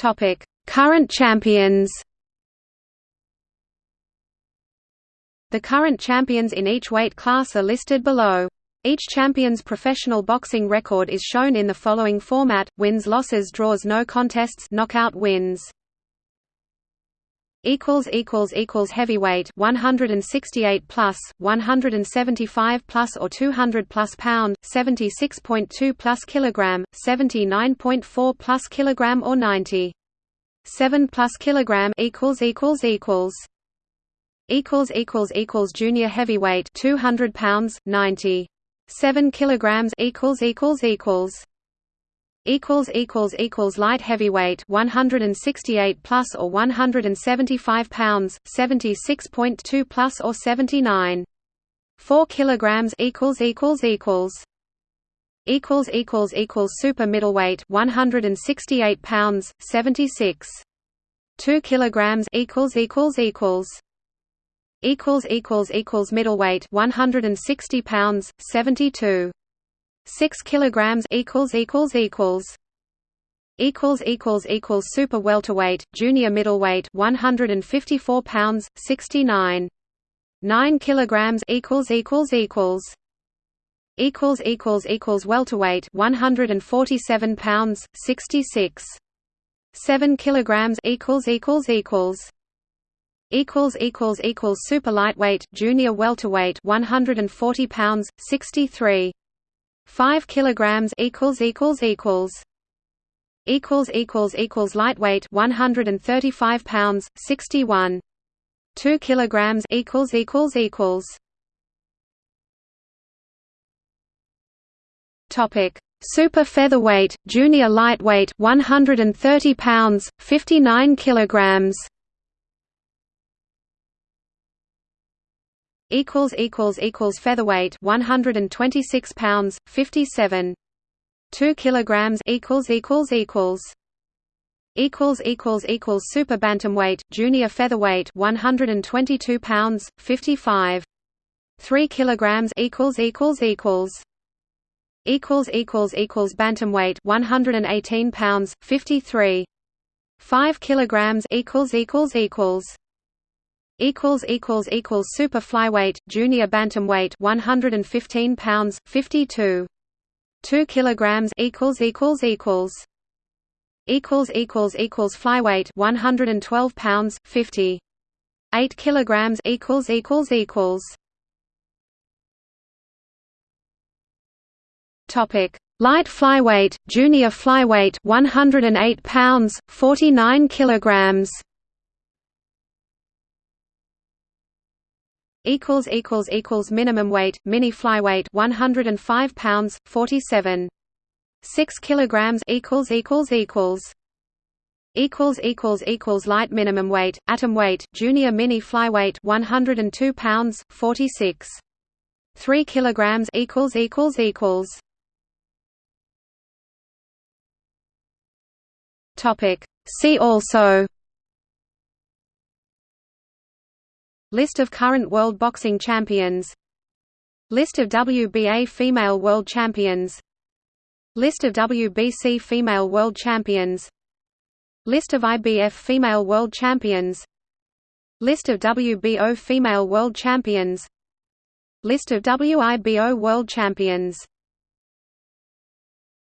Topic: Current champions. The current champions in each weight class are listed below. Each champion's professional boxing record is shown in the following format: wins, losses, draws, no contests, knockout wins. Equals equals equals heavyweight 168 plus 175 plus or 200 plus pound 76.2 plus kilogram 79.4 plus kilogram or 90 7 plus kilogram equals equals equals equals equals equals junior heavyweight 200 pounds 90 7 kilograms equals equals equals equals equals equals light heavyweight 168 plus or 175 pounds 76.2 plus or 79 4 kilograms equals equals equals equals equals equals super middleweight 168 pounds 76 2 kilograms equals equals equals equals equals equals middleweight 160 pounds 72 6 kilograms equals equals equals equals equals equals super welterweight junior middleweight 154 pounds 69 9 kilograms equals equals equals equals equals equals welterweight 147 pounds 66 7 kilograms equals equals equals equals equals equals super lightweight junior welterweight 140 pounds 63 5 kilograms equals equals equals equals equals equals lightweight 135 pounds 61 2 kilograms equals equals equals. Topic. Super featherweight junior lightweight 130 pounds 59 kilograms equals equals equals featherweight 126 pounds 57 2 kilograms equals equals equals. Equals equals equals super bantamweight junior featherweight 122 pounds 55 3 kilograms equals equals equals. Equals equals equals bantamweight 118 pounds 53 5 kilograms equals equals equals equals equals equals super flyweight junior bantamweight 115 pounds 52 2 kilograms equals equals equals equals equals equals flyweight 112 pounds 50 8 kilograms equals equals equals. Topic. Light flyweight junior flyweight 108 pounds 49 kilograms equals equals equals minimum weight mini flyweight 105 pounds 47 6 kilograms equals equals equals. Equals equals equals light minimum weight atom weight junior mini flyweight 102 pounds 46 3 kilograms equals equals equals. Topic. See also List of current World Boxing Champions. List of WBA Female World Champions. List of WBC Female World Champions. List of IBF Female World Champions. List of WBO Female World Champions. List of WIBO World Champions